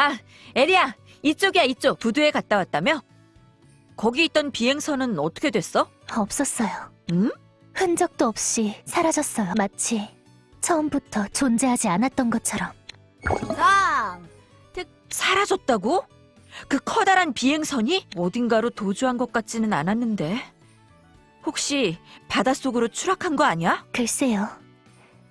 아, 에리야, 이쪽이야, 이쪽. 부두에 갔다 왔다며? 거기 있던 비행선은 어떻게 됐어? 없었어요. 응? 흔적도 없이 사라졌어요. 마치 처음부터 존재하지 않았던 것처럼. 상! 사라졌다고? 그 커다란 비행선이 어딘가로 도주한 것 같지는 않았는데. 혹시 바닷속으로 추락한 거 아니야? 글쎄요.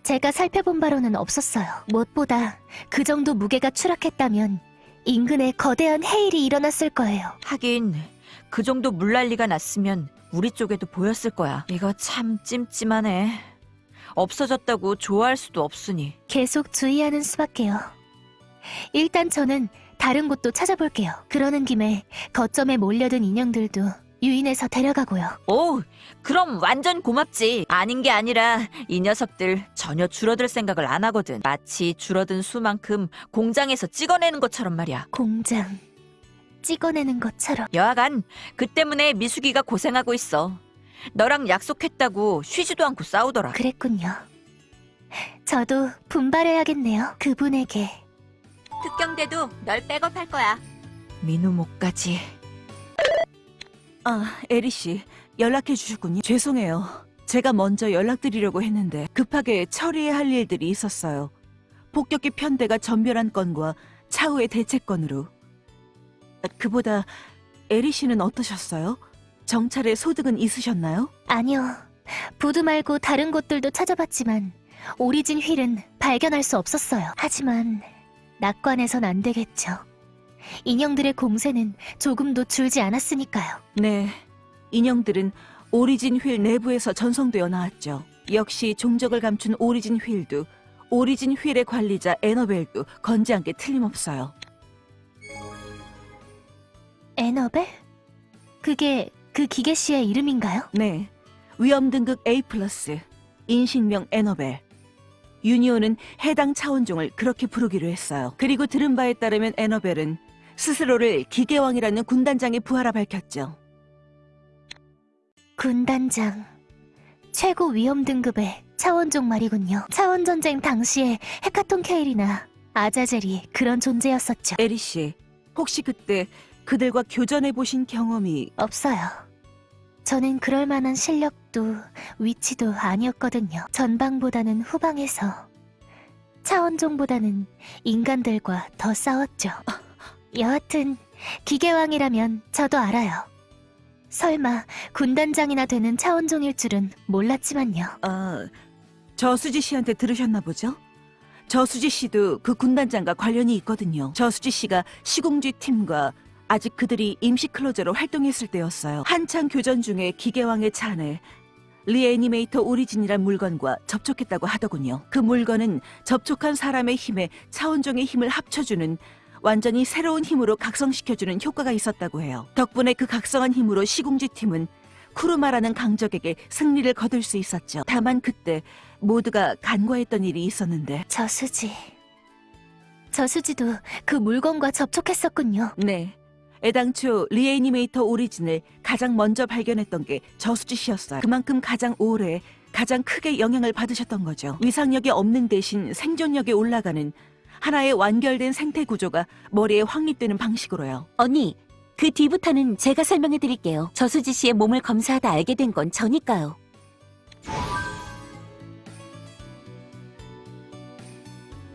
제가 살펴본 바로는 없었어요. 무엇보다 그 정도 무게가 추락했다면 인근에 거대한 해일이 일어났을 거예요. 하긴 그 정도 물난리가 났으면 우리 쪽에도 보였을 거야. 이거 참 찜찜하네. 없어졌다고 좋아할 수도 없으니. 계속 주의하는 수밖에요. 일단 저는 다른 곳도 찾아볼게요. 그러는 김에 거점에 몰려든 인형들도 유인해서 데려가고요. 오, 그럼 완전 고맙지. 아닌 게 아니라 이 녀석들 전혀 줄어들 생각을 안 하거든. 마치 줄어든 수만큼 공장에서 찍어내는 것처럼 말이야. 공장 찍어내는 것처럼 여하간 그 때문에 미숙이가 고생하고 있어. 너랑 약속했다고 쉬지도 않고 싸우더라. 그랬군요. 저도 분발해야겠네요. 그분에게 특경대도 널 백업할 거야. 민우목까지. 아, 에리 씨, 연락해 주셨군요. 죄송해요. 제가 먼저 연락드리려고 했는데 급하게 처리해야 할 일들이 있었어요. 폭격기 편대가 전멸한 건과 차후의 대책건으로. 아, 그보다 에리 씨는 어떠셨어요? 정찰에 소득은 있으셨나요? 아니요. 부두 말고 다른 곳들도 찾아봤지만 오리진 휠은 발견할 수 없었어요. 하지만 낙관해선 안 되겠죠. 인형들의 공세는 조금도 줄지 않았으니까요. 네. 인형들은 오리진 휠 내부에서 전송되어 나왔죠. 역시 종적을 감춘 오리진 휠도 오리진 휠의 관리자 에너벨도 건재한 게 틀림없어요. 에너벨? 그게 그 기계 씨의 이름인가요? 네. 위험 등급 A+, 인식명 에너벨. 유니온은 해당 차원종을 그렇게 부르기로 했어요. 그리고 들은 바에 따르면 에너벨은 스스로를 기계왕이라는 군단장에 부하라 밝혔죠. 군단장. 최고 위험 등급의 차원종 말이군요. 차원전쟁 당시에 헤카톤 케일이나 아자젤이 그런 존재였었죠. 에리 씨, 혹시 그때 그들과 교전해 보신 경험이 없어요. 저는 그럴 만한 실력도 위치도 아니었거든요. 전방보다는 후방에서 차원종보다는 인간들과 더 싸웠죠. 여하튼 기계왕이라면 저도 알아요. 설마 군단장이나 되는 차원종일 줄은 몰랐지만요. 아, 저수지 씨한테 들으셨나 보죠? 저수지 씨도 그 군단장과 관련이 있거든요. 저수지 씨가 시공쥐 팀과 아직 그들이 임시 클로저로 활동했을 때였어요. 한창 교전 중에 기계왕의 차 안에 리애니메이터 오리진이란 물건과 접촉했다고 하더군요. 그 물건은 접촉한 사람의 힘에 차원종의 힘을 합쳐주는 완전히 새로운 힘으로 각성시켜주는 효과가 있었다고 해요. 덕분에 그 각성한 힘으로 시공지 팀은 쿠르마라는 강적에게 승리를 거둘 수 있었죠. 다만 그때 모두가 간과했던 일이 있었는데 저수지. 저수지도 그 물건과 접촉했었군요. 네. 애당초 리애니메이터 오리진을 가장 먼저 발견했던 게 저수지 씨였어요. 그만큼 가장 오래, 가장 크게 영향을 받으셨던 거죠. 위상력이 없는 대신 생존력이 올라가는 하나의 완결된 생태 구조가 머리에 확립되는 방식으로요. 언니, 그 뒤부터는 제가 설명해 드릴게요. 저수지 씨의 몸을 검사하다 알게 된 건 저니까요.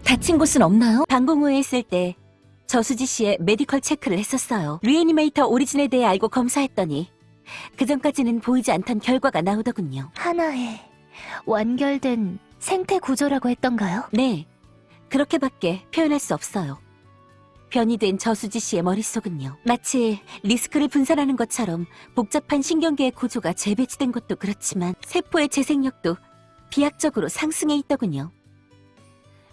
다친 곳은 없나요? 방공 후에 있을 때 저수지 씨의 medical check를 했었어요. Reanimator Origin에 대해 알고 검사했더니 그 전까지는 보이지 않던 결과가 나오더군요. 하나의 완결된 생태 구조라고 했던가요? 네, 그렇게밖에 표현할 수 없어요. 변이 된 저수지 씨의 머릿속은요. 마치 리스크를 분산하는 것처럼 복잡한 신경계의 구조가 재배치된 것도 그렇지만 세포의 재생력도 비약적으로 상승해 있더군요.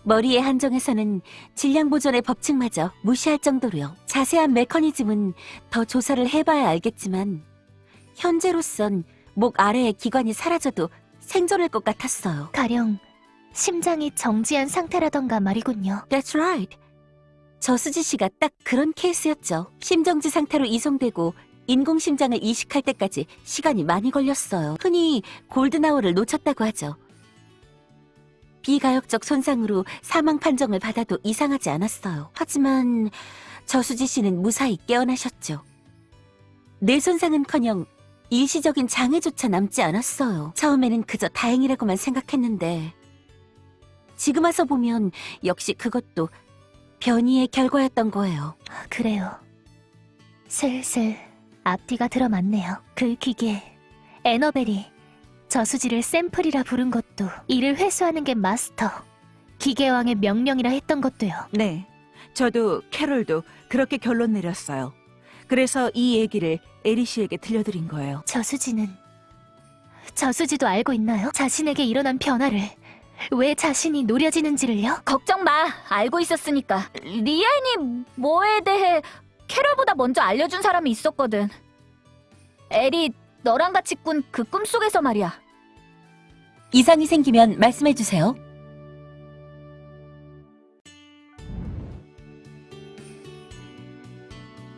머리의 한정에서는 질량 보존의 법칙마저 무시할 정도로요. 자세한 메커니즘은 더 조사를 해봐야 알겠지만 현재로선 목 아래의 기관이 사라져도 생존할 것 같았어요. 가령 심장이 정지한 상태라던가 말이군요. That's right. 저수지 씨가 딱 그런 케이스였죠. 심정지 상태로 이송되고 인공심장을 이식할 때까지 시간이 많이 걸렸어요. 흔히 골든아워를 놓쳤다고 하죠. 비가역적 손상으로 사망 판정을 받아도 이상하지 않았어요. 하지만 저수지 씨는 무사히 깨어나셨죠. 뇌 손상은커녕 일시적인 장애조차 남지 않았어요. 처음에는 그저 다행이라고만 생각했는데 지금 와서 보면 역시 그것도 변이의 결과였던 거예요. 그래요. 슬슬 앞뒤가 들어맞네요. 그 기계, 에너벨이 저수지를 샘플이라 부른 것도 이를 회수하는 게 마스터, 기계왕의 명령이라 했던 것도요. 네. 저도 캐롤도 그렇게 결론 내렸어요. 그래서 이 얘기를 에리 씨에게 들려드린 거예요. 저수지는 저수지도 알고 있나요? 자신에게 일어난 변화를 왜 자신이 노려지는지를요? 걱정 마. 알고 있었으니까. 리안이 뭐에 대해 캐럴보다 먼저 알려준 사람이 있었거든. 에리, 너랑 같이 꾼 그 꿈속에서 말이야. 이상이 생기면 말씀해주세요.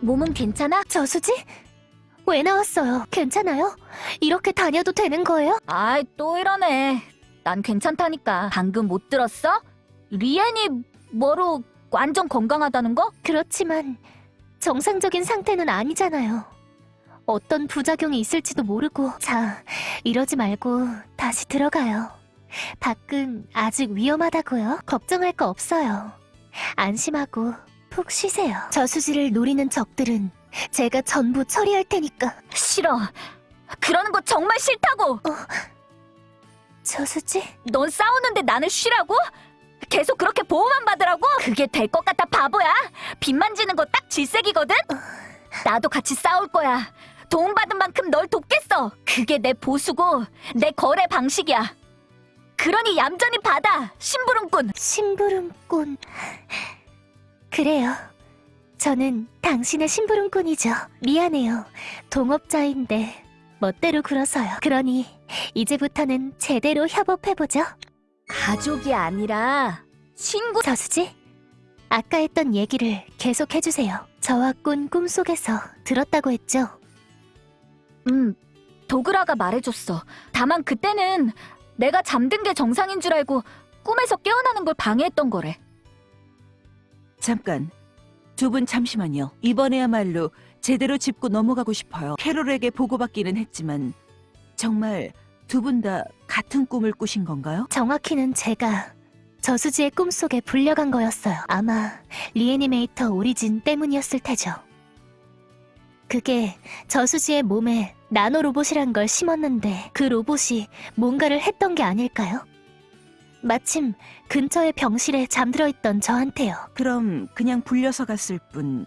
몸은 괜찮아? 저수지? 왜 나왔어요? 괜찮아요? 이렇게 다녀도 되는 거예요? 아이, 또 이러네. 난 괜찮다니까. 방금 못 들었어? 리안이 뭐로 완전 건강하다는 거? 그렇지만 정상적인 상태는 아니잖아요. 어떤 부작용이 있을지도 모르고 자, 이러지 말고 다시 들어가요. 밖은 아직 위험하다고요. 걱정할 거 없어요. 안심하고 푹 쉬세요. 저수지를 노리는 적들은 제가 전부 처리할 테니까. 싫어. 그러는 거 정말 싫다고! 저수지? 넌 싸우는데 나는 쉬라고? 계속 그렇게 보호만 받으라고? 그게 될 것 같아 바보야? 빚 만지는 거 딱 질색이거든? 나도 같이 싸울 거야. 도움받은 만큼 널 돕겠어. 그게 내 보수고 내 거래 방식이야. 그러니 얌전히 받아, 심부름꾼. 심부름꾼. 그래요. 저는 당신의 심부름꾼이죠. 미안해요. 동업자인데 멋대로 굴어서요. 그러니 이제부터는 제대로 협업해보죠. 가족이 아니라 친구. 저수지? 아까 했던 얘기를 계속 해주세요. 저와 꾼 꿈속에서 들었다고 했죠? 음, 도그라가 말해줬어. 다만 그때는 내가 잠든 게 정상인 줄 알고 꿈에서 깨어나는 걸 방해했던 거래. 잠깐. 두 분 잠시만요. 이번에야말로 제대로 짚고 넘어가고 싶어요. 캐롤에게 보고받기는 했지만 정말 두 분 다 같은 꿈을 꾸신 건가요? 정확히는 제가 저수지의 꿈속에 불려간 거였어요. 아마 리애니메이터 오리진 때문이었을 테죠. 그게 저수지의 몸에 나노 로봇이란 걸 심었는데 그 로봇이 뭔가를 했던 게 아닐까요? 마침 근처의 병실에 잠들어 있던 저한테요. 그럼 그냥 불려서 갔을 뿐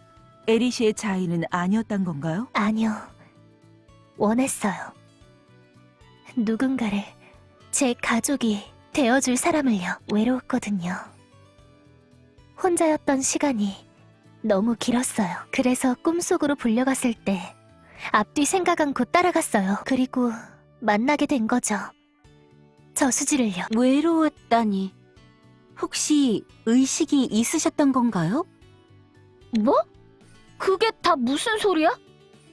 에리 씨의 자의는 아니었단 건가요? 아니요. 원했어요. 누군가를 제 가족이 되어줄 사람을요. 외로웠거든요. 혼자였던 시간이 너무 길었어요. 그래서 꿈속으로 불려갔을 때 앞뒤 생각 않고 따라갔어요. 그리고 만나게 된 거죠. 저수지를요. 외로웠다니. 혹시 의식이 있으셨던 건가요? 뭐? 그게 다 무슨 소리야?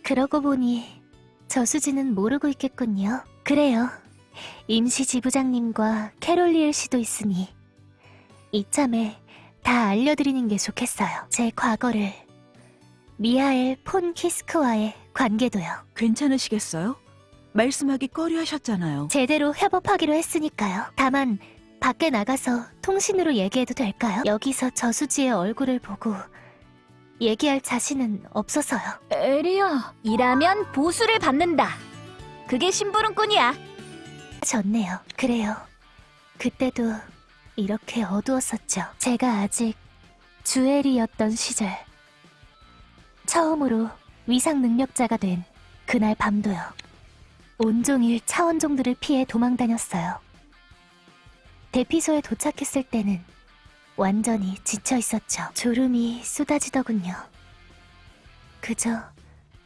그러고 보니 저수지는 모르고 있겠군요. 그래요. 임시 지부장님과 캐롤리엘 씨도 있으니 이참에 다 알려드리는 게 좋겠어요. 제 과거를 미하엘 폰 키스크와의 관계도요. 괜찮으시겠어요? 말씀하기 꺼려 하셨잖아요. 제대로 협업하기로 했으니까요. 다만 밖에 나가서 통신으로 얘기해도 될까요? 여기서 저수지의 얼굴을 보고 얘기할 자신은 없어서요. 에리야, 일하면 보수를 받는다. 그게 심부름꾼이야. 좋네요. 그래요. 그때도 이렇게 어두웠었죠. 제가 아직 주엘이었던 시절. 처음으로 위상 능력자가 된 그날 밤도요. 온종일 차원종들을 피해 도망 다녔어요. 대피소에 도착했을 때는 완전히 지쳐 있었죠. 졸음이 쏟아지더군요. 그저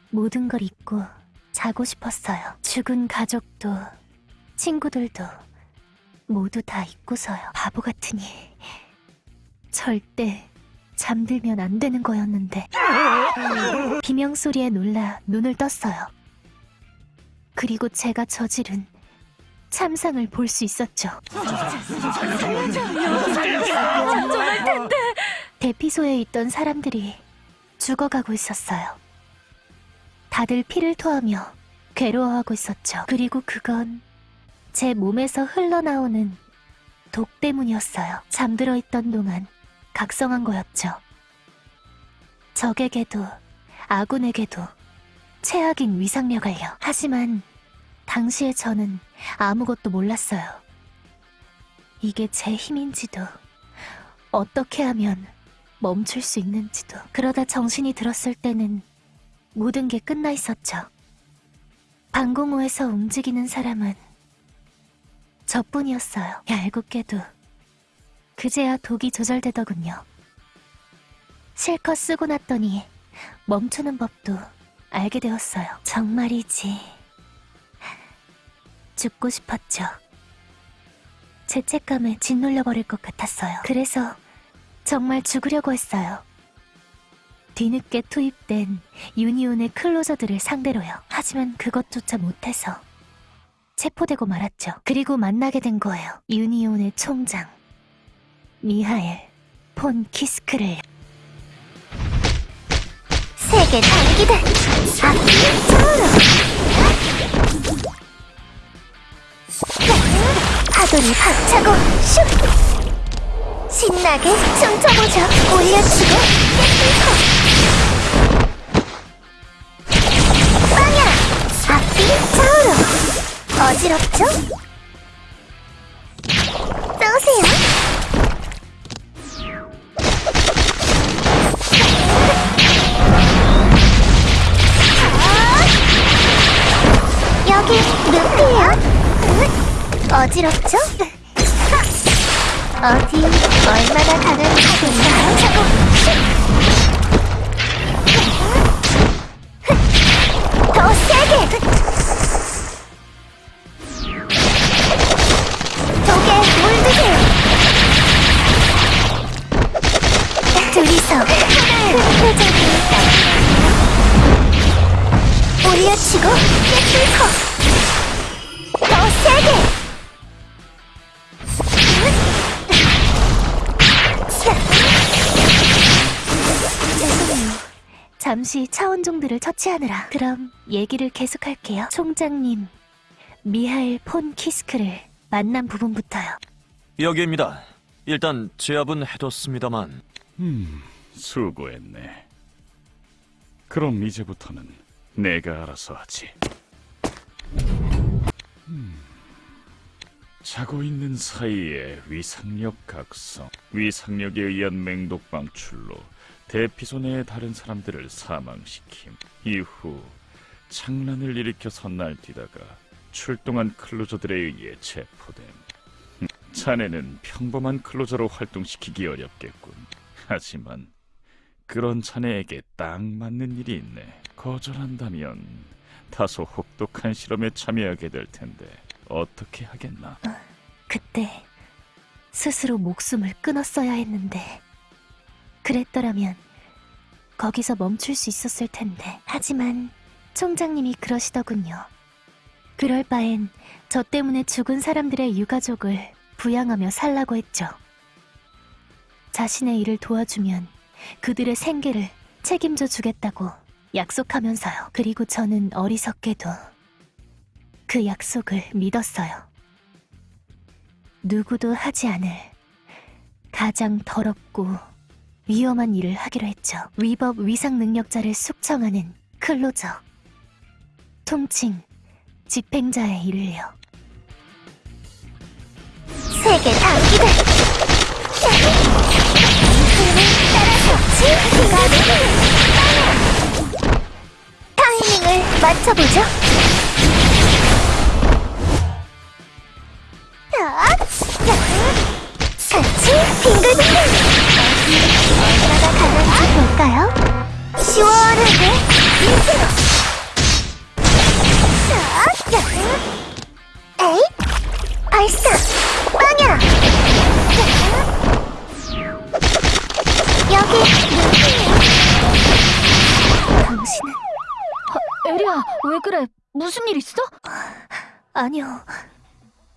모든 걸 잊고 자고 싶었어요. 죽은 가족도 친구들도 모두 다 잊고서요. 바보 같으니 절대 잠들면 안 되는 거였는데 비명 소리에 놀라 눈을 떴어요. 그리고 제가 저지른 참상을 볼 수 있었죠. 대피소에 있던 사람들이 죽어가고 있었어요. 다들 피를 토하며 괴로워하고 있었죠. 그리고 그건 제 몸에서 흘러나오는 독 때문이었어요. 잠들어 있던 동안 각성한 거였죠. 적에게도 아군에게도 최악인 위상력을요. 하지만 당시에 저는 아무것도 몰랐어요. 이게 제 힘인지도 어떻게 하면 멈출 수 있는지도 그러다 정신이 들었을 때는 모든 게 끝나 있었죠. 방공호에서 움직이는 사람은 저뿐이었어요. 얄궂게도 그제야 독이 조절되더군요. 실컷 쓰고 났더니 멈추는 법도 알게 되었어요. 정말이지. 죽고 싶었죠. 죄책감에 짓눌려버릴 것 같았어요. 그래서 정말 죽으려고 했어요. 뒤늦게 투입된 유니온의 클로저들을 상대로요. 하지만 그것조차 못해서 체포되고 말았죠. 그리고 만나게 된 거예요. 유니온의 총장 미하엘 폰 키스크를 세계 앞이 차오르 파도를 박차고 슉! 신나게 춤춰보죠. 올려치고 깨끗고 빵야! 앞이 차오르! 어지럽죠? 쏘세요. 여기 루피예요. 어지럽죠? 어디 얼마나 강한지 볼까요? 차원종들을 처치하느라. 그럼 얘기를 계속할게요. 총장님, 미하일 폰 키스크를 만난 부분부터요. 여기입니다. 일단 제압은 해뒀습니다만 음, 수고했네. 그럼 이제부터는 내가 알아서 하지. 음, 자고 있는 사이에 위상력 각성, 위상력에 의한 맹독 방출로 대피소 내의 다른 사람들을 사망시킴. 이후 창란을 일으켜서 날뛰다가 출동한 클로저들에 의해 체포됨. 음, 자네는 평범한 클로저로 활동시키기 어렵겠군. 하지만 그런 자네에게 딱 맞는 일이 있네. 거절한다면 다소 혹독한 실험에 참여하게 될 텐데 어떻게 하겠나? 그때 스스로 목숨을 끊었어야 했는데 그랬더라면 거기서 멈출 수 있었을 텐데 하지만 총장님이 그러시더군요. 그럴 바엔 저 때문에 죽은 사람들의 유가족을 부양하며 살라고 했죠. 자신의 일을 도와주면 그들의 생계를 책임져 주겠다고 약속하면서요. 그리고 저는 어리석게도 그 약속을 믿었어요. 누구도 하지 않을 가장 더럽고 위험한 일을 하기로 했죠. 위법 위상 능력자를 숙청하는 클로저. 통칭 집행자의 일을요. 세계 단기들 타이밍을 맞춰보죠 아니요.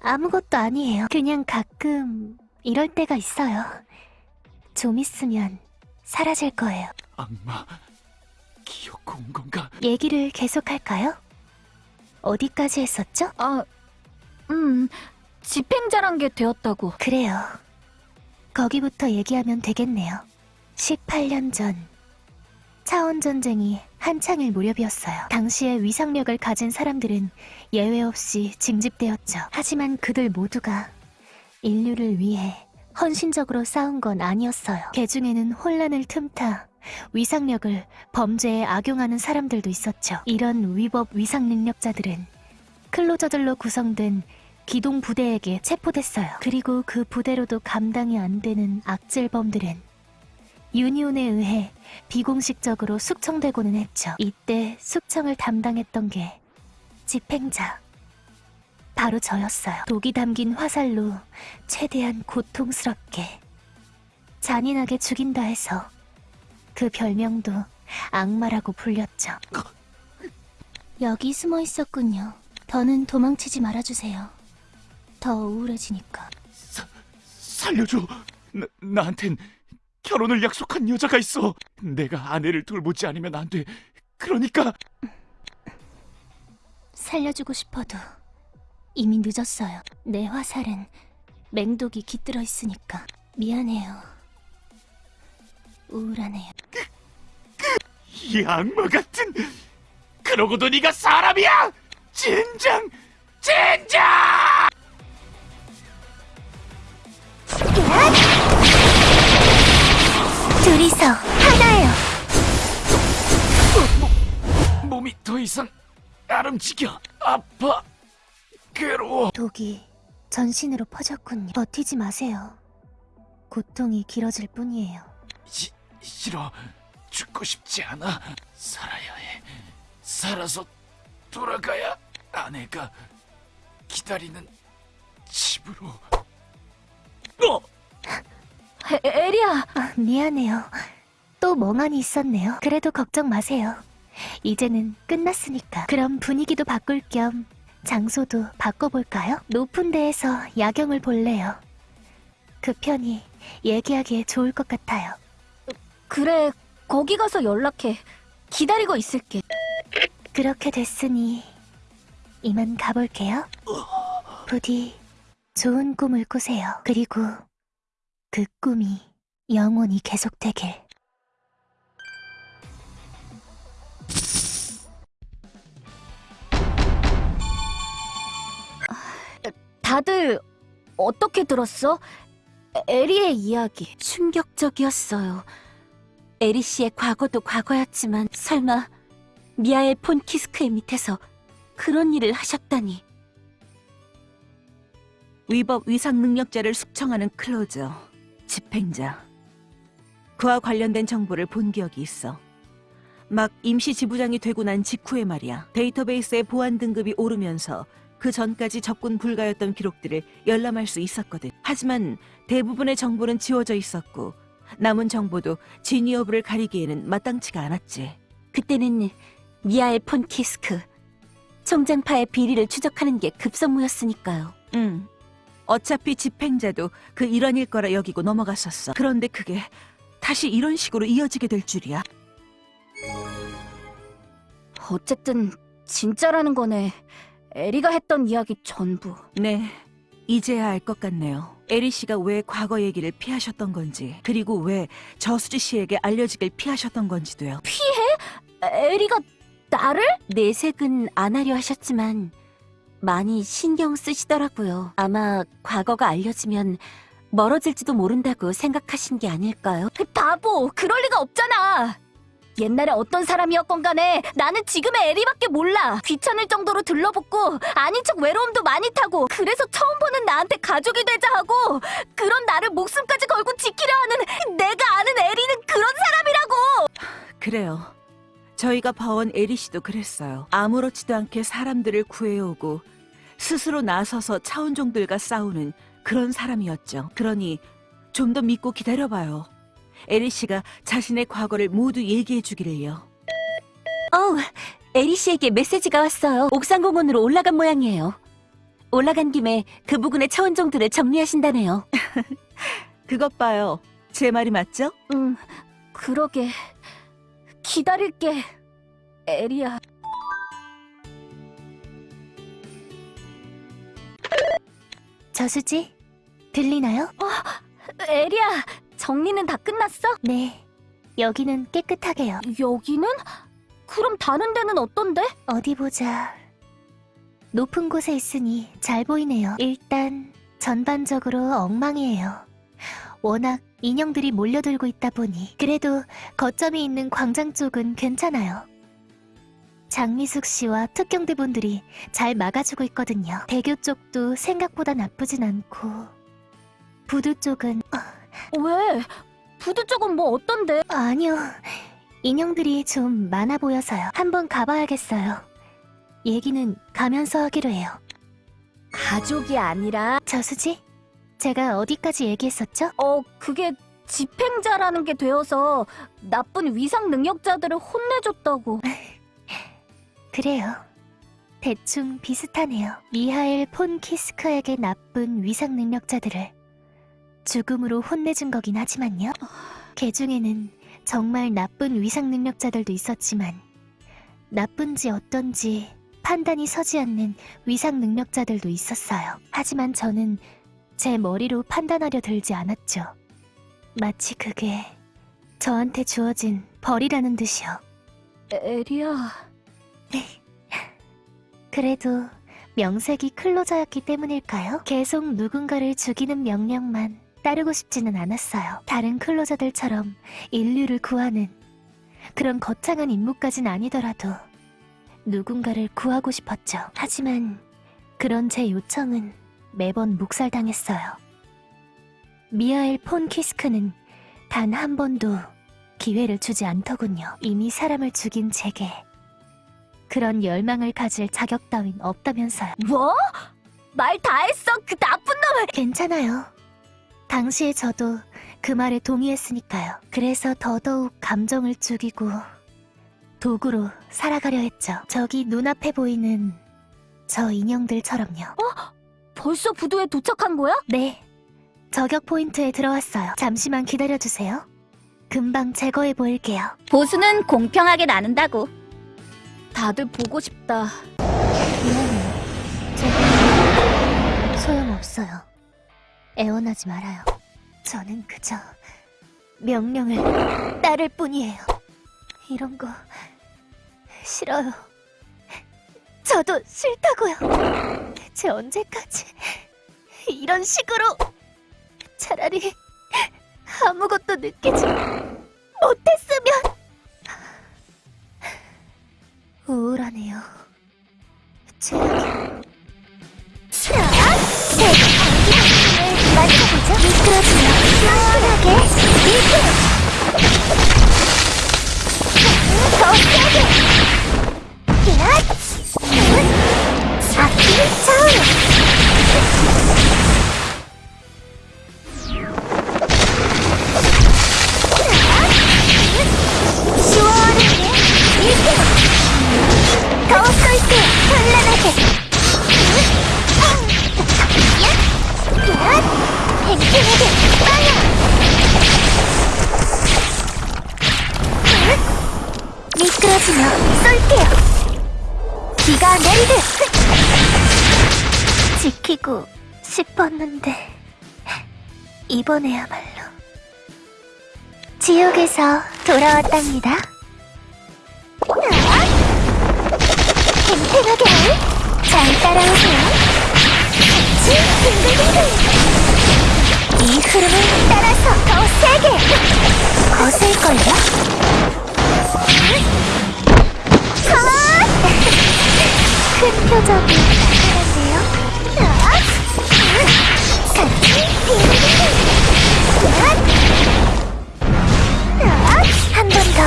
아무것도 아니에요. 그냥 가끔 이럴 때가 있어요. 좀 있으면 사라질 거예요. 악마 기어코 온 건가? 얘기를 계속할까요? 어디까지 했었죠? 아, 음, 집행자란 게 되었다고. 그래요. 거기부터 얘기하면 되겠네요. 18년 전 차원 전쟁이 한창일 무렵이었어요. 당시에 위상력을 가진 사람들은 예외 없이 징집되었죠. 하지만 그들 모두가 인류를 위해 헌신적으로 싸운 건 아니었어요. 개 중에는 혼란을 틈타 위상력을 범죄에 악용하는 사람들도 있었죠. 이런 위법 위상 능력자들은 클로저들로 구성된 기동 부대에게 체포됐어요. 그리고 그 부대로도 감당이 안 되는 악질범들은 유니온에 의해 비공식적으로 숙청되고는 했죠. 이때 숙청을 담당했던 게 집행자. 바로 저였어요. 독이 담긴 화살로 최대한 고통스럽게 잔인하게 죽인다 해서 그 별명도 악마라고 불렸죠. 여기 숨어 있었군요. 더는 도망치지 말아주세요. 더 우울해지니까. 살려줘. 나, 나한텐 결혼을 약속한 여자가 있어. 내가 아내를 돌보지 않으면 안 돼. 그러니까 살려주고 싶어도 이미 늦었어요. 내 화살은 맹독이 깃들어 있으니까 미안해요. 우울하네요. 이 악마 같은. 그러고도 네가 사람이야. 진정, 진정. 둘이서 하나예요. 몸이 더 이상 안 움직여. 아파. 괴로워. 독이 전신으로 퍼졌군요. 버티지 마세요. 고통이 길어질 뿐이에요. 시, 싫어. 죽고 싶지 않아. 살아야 해. 살아서 돌아가야 아내가 기다리는 집으로. 어! 에, 에리야, 아, 미안해요. 또 멍하니 있었네요. 그래도 걱정 마세요. 이제는 끝났으니까. 그럼 분위기도 바꿀 겸 장소도 바꿔볼까요? 높은 데에서 야경을 볼래요. 그 편이 얘기하기에 좋을 것 같아요. 그래, 거기 가서 연락해. 기다리고 있을게. 그렇게 됐으니 이만 가볼게요. 부디 좋은 꿈을 꾸세요. 그리고 그 꿈이 영원히 계속되길. 다들 어떻게 들었어? 에- 에리의 이야기. 충격적이었어요. 에리 씨의 과거도 과거였지만 설마 미아의 폰 키스크의 밑에서 그런 일을 하셨다니. 위법 위상 능력자를 숙청하는 클로저, 집행자. 그와 관련된 정보를 본 기억이 있어. 막 임시 지부장이 되고 난 직후에 말이야. 데이터베이스의 보안 등급이 오르면서 그 전까지 접근 불가였던 기록들을 열람할 수 있었거든. 하지만 대부분의 정보는 지워져 있었고 남은 정보도 진위 여부를 가리기에는 마땅치가 않았지. 그때는 미아의 폰키스크, 총장파의 비리를 추적하는 게 급선무였으니까요. 응. 어차피 집행자도 그 일환일 거라 여기고 넘어갔었어. 그런데 그게 다시 이런 식으로 이어지게 될 줄이야. 어쨌든 진짜라는 거네. 에리가 했던 이야기 전부. 네, 이제야 알 것 같네요. 에리 씨가 왜 과거 얘기를 피하셨던 건지, 그리고 왜 저수지 씨에게 알려지길 피하셨던 건지도요. 에리가 나를? 내색은 안 하려 하셨지만 많이 신경 쓰시더라고요. 아마 과거가 알려지면 멀어질지도 모른다고 생각하신 게 아닐까요? 그 바보, 그럴 리가 없잖아. 옛날에 어떤 사람이었건 간에 나는 지금의 에리밖에 몰라. 귀찮을 정도로 들러붙고 아닌 척 외로움도 많이 타고 그래서 처음 보는 나한테 가족이 되자 하고 그런 나를 목숨까지 걸고 지키려 하는 내가 아는 에리는 그런 사람이라고. 그래요. 저희가 봐온 에리 씨도 그랬어요. 아무렇지도 않게 사람들을 구해오고 스스로 나서서 차원종들과 싸우는 그런 사람이었죠. 그러니 좀 더 믿고 기다려봐요. 에리 씨가 자신의 과거를 모두 얘기해 주기를요. 어우, 에리 씨에게 메시지가 왔어요. 옥상공원으로 올라간 모양이에요. 올라간 김에 그 부근의 차원종들을 정리하신다네요. 그것 봐요. 제 말이 맞죠? 응, 그러게. 기다릴게. 에리야. 저수지, 들리나요? 에리야, 정리는 다 끝났어? 네. 여기는 깨끗하게요. 여기는? 그럼 다른 데는 어떤데? 어디 보자. 높은 곳에 있으니 잘 보이네요. 일단 전반적으로 엉망이에요. 워낙 인형들이 몰려들고 있다 보니 그래도 거점이 있는 광장 쪽은 괜찮아요. 장미숙 씨와 특경대 분들이 잘 막아주고 있거든요. 대교 쪽도 생각보다 나쁘진 않고 부두 쪽은 왜? 부두 쪽은 뭐 어떤데? 아니요. 인형들이 좀 많아 보여서요. 한번 가봐야겠어요. 얘기는 가면서 하기로 해요. 가족이 아니라, 저수지? 제가 어디까지 얘기했었죠? 어, 그게 집행자라는 게 되어서 나쁜 위상 능력자들을 혼내줬다고. 그래요. 대충 비슷하네요. 미하엘 폰 키스크에게 나쁜 위상 능력자들을 죽음으로 혼내준 거긴 하지만요. 개 중에는 정말 나쁜 위상 능력자들도 있었지만 나쁜지 어떤지 판단이 서지 않는 위상 능력자들도 있었어요. 하지만 저는 제 머리로 판단하려 들지 않았죠. 마치 그게 저한테 주어진 벌이라는 듯이요. 에리야. 그래도 명색이 클로저였기 때문일까요? 계속 누군가를 죽이는 명령만 따르고 싶지는 않았어요. 다른 클로저들처럼 인류를 구하는 그런 거창한 임무까진 아니더라도 누군가를 구하고 싶었죠. 하지만 그런 제 요청은 매번 묵살당했어요. 미하엘 폰 키스크는 단 한 번도 기회를 주지 않더군요. 이미 사람을 죽인 제게 그런 열망을 가질 자격 따윈 없다면서요. 뭐? 말 다 했어, 그 나쁜 놈! 괜찮아요. 당시에 저도 그 말에 동의했으니까요. 그래서 더더욱 감정을 죽이고 도구로 살아가려 했죠. 저기 눈앞에 보이는 저 인형들처럼요. 벌써 부두에 도착한 거야? 네. 저격 포인트에 들어왔어요. 잠시만 기다려주세요. 금방 제거해 보일게요. 보수는 공평하게 나눈다고. 다들 보고 싶다. 미안해요. 제가 소용없어요. 애원하지 말아요. 저는 그저 명령을 따를 뿐이에요. 이런 거 싫어요. 저도 싫다고요. 대체 언제까지 이런 식으로 차라리 아무것도 느끼지 못했으면 우울하네요. 시원하게 밀게요. 더 세게. 야! 아끼 차 이번에야말로 지옥에서 돌아왔답니다. 팽팽하게 잘 따라오세요. 같이 빙글빙글. 이 흐름을 따라서 더 세게. 거슬걸요? 아! 큰 표정이 나타났네요 아! 같이 빙글빙글 한 번더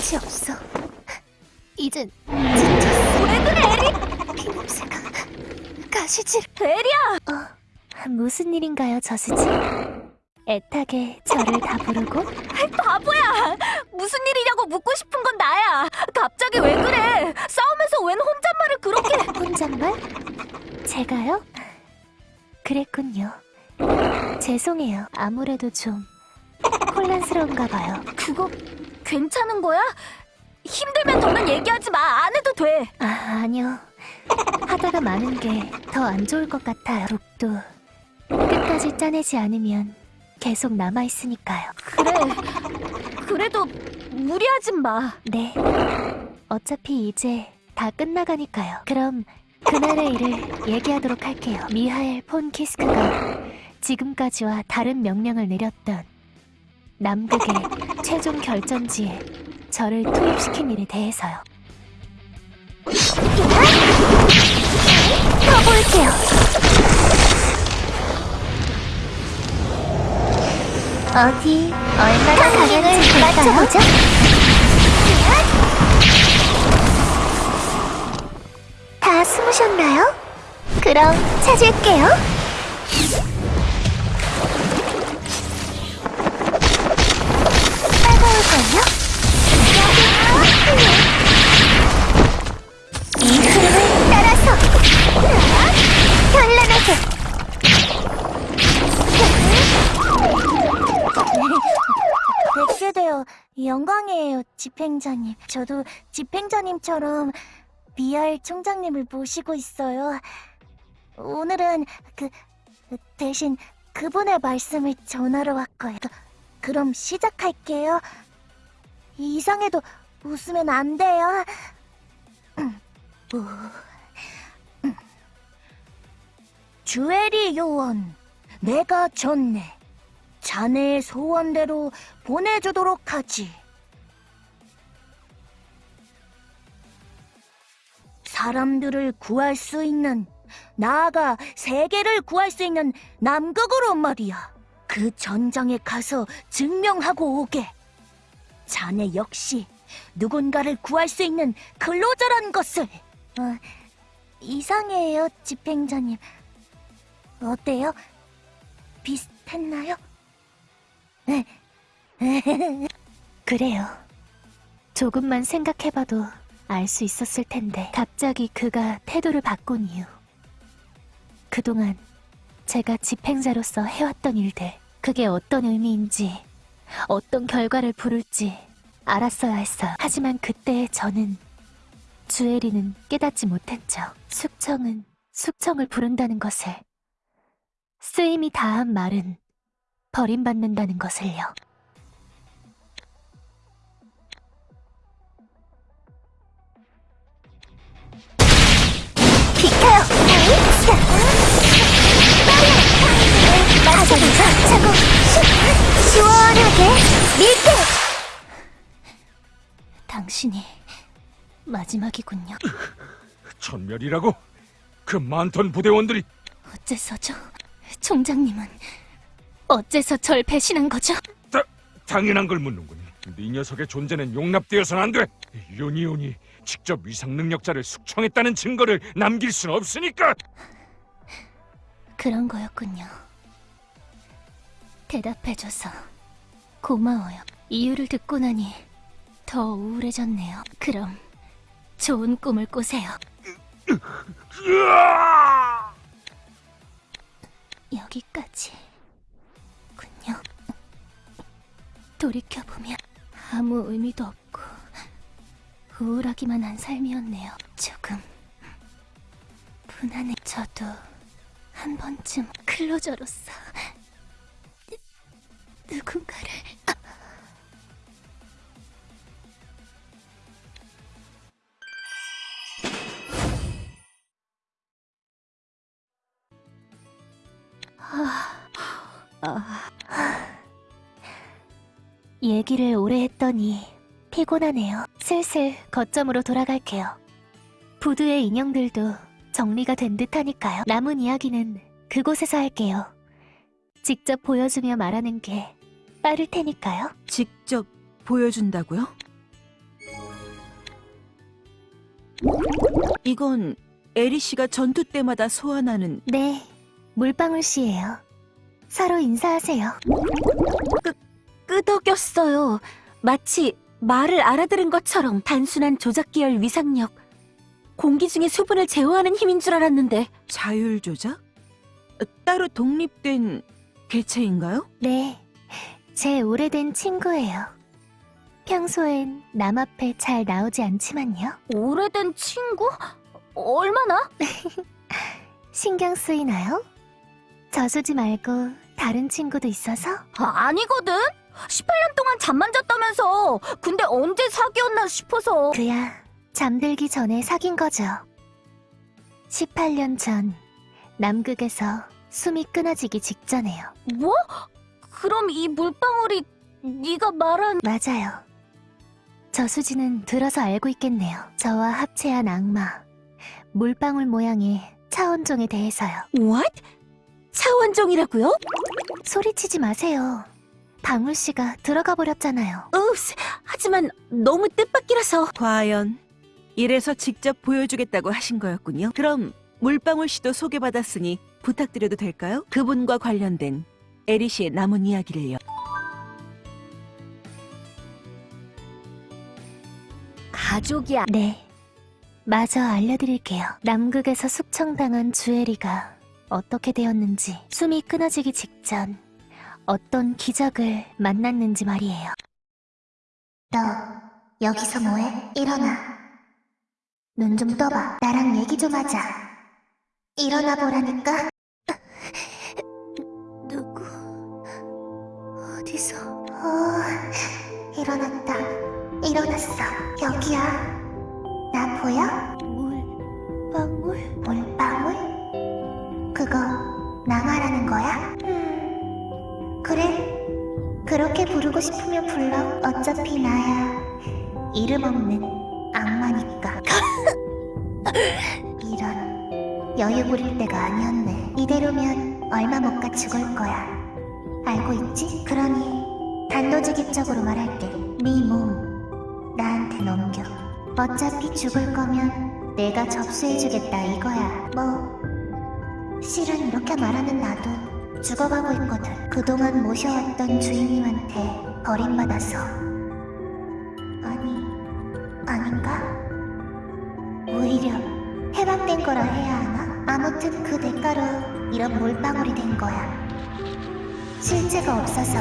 끝이 없어. 이젠 지쳤어. 왜 그래, 가시질. 에리야! 어, 무슨 일인가요, 저수지? 애타게 저를 다 부르고 바보야! 무슨 일이냐고 묻고 싶은 건 나야! 갑자기 왜 그래! 싸우면서 웬 혼잣말을 그렇게... 혼잣말? 제가요? 그랬군요. 죄송해요. 아무래도 좀 혼란스러운가 봐요. 그거 괜찮은 거야? 힘들면 더는 얘기하지 마! 안 해도 돼! 아, 아니요. 하다가 많은 게 더 안 좋을 것 같아요. 독도 끝까지 짜내지 않으면 계속 남아있으니까요. 그래... 그래도 무리하진 마. 네. 어차피 이제 다 끝나가니까요. 그럼 그날의 일을 얘기하도록 할게요. 미하엘 폰 키스크가 지금까지와 다른 명령을 내렸던 남극의 최종 결전지에 저를 투입시킨 일에 대해서요. 가볼게요. 어디 얼마나 강했는지 맞춰보죠. 다 숨으셨나요? 그럼 찾을게요. 따가울걸요? 집행자님. 저도 집행자님처럼 미알 총장님을 모시고 있어요. 오늘은 그 대신 그분의 말씀을 전하러 왔고요. 그, 그럼 시작할게요. 이상해도 웃으면 안 돼요. 음. 주애리 요원, 내가 졌네. 자네의 소원대로 보내주도록 하지. 사람들을 구할 수 있는, 나아가 세계를 구할 수 있는 남극으로 말이야. 그 전장에 가서 증명하고 오게. 자네 역시 누군가를 구할 수 있는 근로자란 것을. 어, 이상해요, 집행자님. 어때요? 비슷했나요? 그래요. 조금만 생각해봐도 알 수 있었을 텐데 갑자기 그가 태도를 바꾼 이유. 그동안 제가 집행자로서 해왔던 일들, 그게 어떤 의미인지, 어떤 결과를 부를지 알았어야 했어요. 하지만 그때의 저는 주애리는 깨닫지 못했죠. 숙청은 숙청을 부른다는 것을 쓰임이 다한 말은 버림받는다는 것을요. 차고 시원하게 밀게! 당신이 마지막이군요. 전멸이라고? 그 많던 부대원들이 어째서죠? 총장님은 어째서 절 배신한 거죠? 당연한 걸 묻는군. 네 녀석의 존재는 용납되어서는 안 돼. 요니온이 직접 위상 능력자를 숙청했다는 증거를 남길 순 없으니까. 그런 거였군요. 대답해줘서 고마워요. 이유를 듣고 나니 더 우울해졌네요. 그럼 좋은 꿈을 꾸세요. 여기까지군요. 돌이켜보면 아무 의미도 없고 우울하기만 한 삶이었네요. 조금 분한해. 저도 한 번쯤 클로저로서 누- 누군가를 얘기를 오래 했더니 피곤하네요. 슬슬 거점으로 돌아갈게요. 부두의 인형들도 정리가 된 듯하니까요. 남은 이야기는 그곳에서 할게요. 직접 보여주며 말하는 게 빠를 테니까요. 직접 보여준다고요? 이건 에리 씨가 전투 때마다 소환하는 네, 물방울 씨예요. 서로 인사하세요. 끄덕였어요. 마치 말을 알아들은 것처럼 단순한 조작 계열 위상력. 공기 중에 수분을 제어하는 힘인 줄 알았는데 자율 조작? 어, 따로 독립된 개체인가요? 네, 제 오래된 친구예요. 평소엔 남 앞에 잘 나오지 않지만요. 오래된 친구? 얼마나? 신경 쓰이나요? 저수지 말고 다른 친구도 있어서? 아, 아니거든. 18년 동안 잠만 잤다면서. 근데 언제 사귀었나 싶어서. 그야 잠들기 전에 사귄 거죠. 18년 전 남극에서 숨이 끊어지기 직전에요. 뭐? 그럼 이 물방울이 네가 말한 맞아요. 저수지는 들어서 알고 있겠네요. 저와 합체한 악마, 물방울 모양의 차원종에 대해서요. What? 차원종이라고요? 소리치지 마세요. 방울 씨가 들어가 버렸잖아요. 읍스, 하지만 너무 뜻밖이라서 과연 이래서 직접 보여주겠다고 하신 거였군요. 그럼 물방울 씨도 소개받았으니 부탁드려도 될까요? 그분과 관련된 에리 씨의 남은 이야기를요. 가족이야. 네. 마저 알려드릴게요. 남극에서 숙청당한 주애리가 어떻게 되었는지, 숨이 끊어지기 직전 어떤 기적을 만났는지 말이에요. 너 여기서 뭐해? 일어나. 눈 좀 떠봐. 나랑 얘기 좀 하자. 일어나 보라니까. 어디서? 어, 일어났다. 일어났어. 여기야. 나 보여? 물 방울? 물방울? 그거 나 말하는 거야? 음, 그래. 그렇게 부르고 싶으면 불러. 어차피 나야. 이름 없는 악마니까. 이런. 여유 부릴 때가 아니었네. 이대로면 얼마 못 가 죽을 거야. 알고 있지? 그러니 단도직입적으로 말할게. 네 몸 나한테 넘겨. 어차피 죽을 거면 내가 접수해주겠다 이거야. 뭐 실은 이렇게 말하는 나도 죽어가고 있거든. 그동안 모셔왔던 주인님한테 버림받아서. 아니, 아닌가? 오히려 해방된 거라 해야 하나? 아무튼 그 대가로 이런 물방울이 된 거야. 실체가 없어서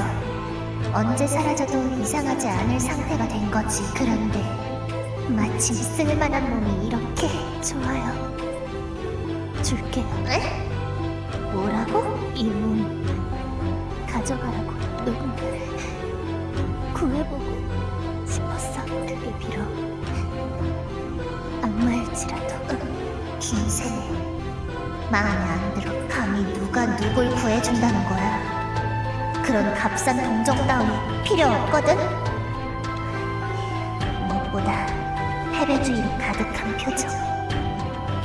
언제 사라져도 이상하지 않을 상태가 된 거지. 그런데 마침 쓸만한 몸이 이렇게 좋아요. 줄게요. 에? 뭐라고? 이 몸 가져가라고 누군가를 구해보고 싶었어. 그게 비록 악마일지라도 긴 생에 마음에 안 들어. 감히 누가 누굴 구해준다는 거야. 그런 값싼 동정 따위 필요 없거든. 무엇보다 패배주의로 가득한 표정.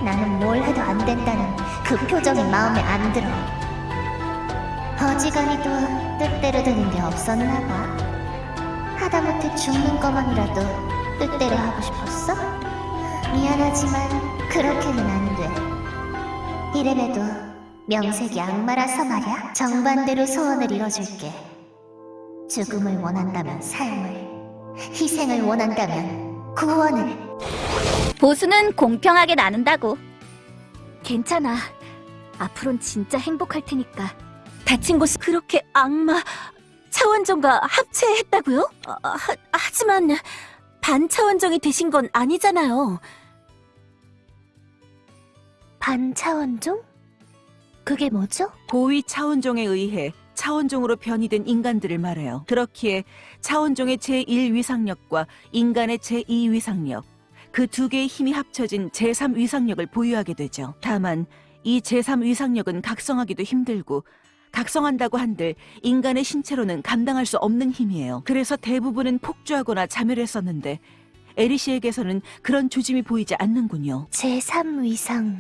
나는 뭘 해도 안 된다는 그 표정이 마음에 안 들어. 어지간히 도 뜻대로 되는 게 없었나 봐. 하다못해 죽는 것만이라도 뜻대로 하고 싶었어? 미안하지만 그렇게는 안 돼. 이래봬도 명색이 악마라서 말야. 정반대로 소원을 이뤄줄게. 죽음을 원한다면 삶을, 희생을 원한다면 구원을. 보수는 공평하게 나눈다고. 괜찮아. 앞으론 진짜 행복할 테니까. 다친 곳을 그렇게 악마 차원종과 합체했다고요? 아, 하, 하지만 반차원종이 되신 건 아니잖아요. 반차원종? 그게 뭐죠? 고위 차원종에 의해 차원종으로 변이된 인간들을 말해요. 그렇기에 차원종의 제1위상력과 인간의 제2위상력, 그 두 개의 힘이 합쳐진 제3위상력을 보유하게 되죠. 다만 이 제3위상력은 각성하기도 힘들고 각성한다고 한들 인간의 신체로는 감당할 수 없는 힘이에요. 그래서 대부분은 폭주하거나 자멸했었는데 에리 씨에게서는 그런 조짐이 보이지 않는군요. 제3위상.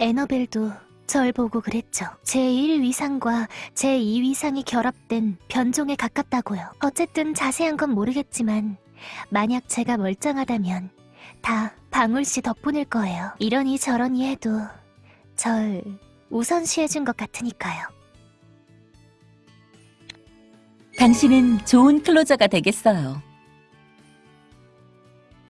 에너벨도 절 보고 그랬죠. 제1위상과 제2위상이 결합된 변종에 가깝다고요. 어쨌든 자세한 건 모르겠지만 만약 제가 멀쩡하다면 다 방울씨 덕분일 거예요. 이러니 저러니 해도 절 우선시해준 것 같으니까요. 당신은 좋은 클로저가 되겠어요.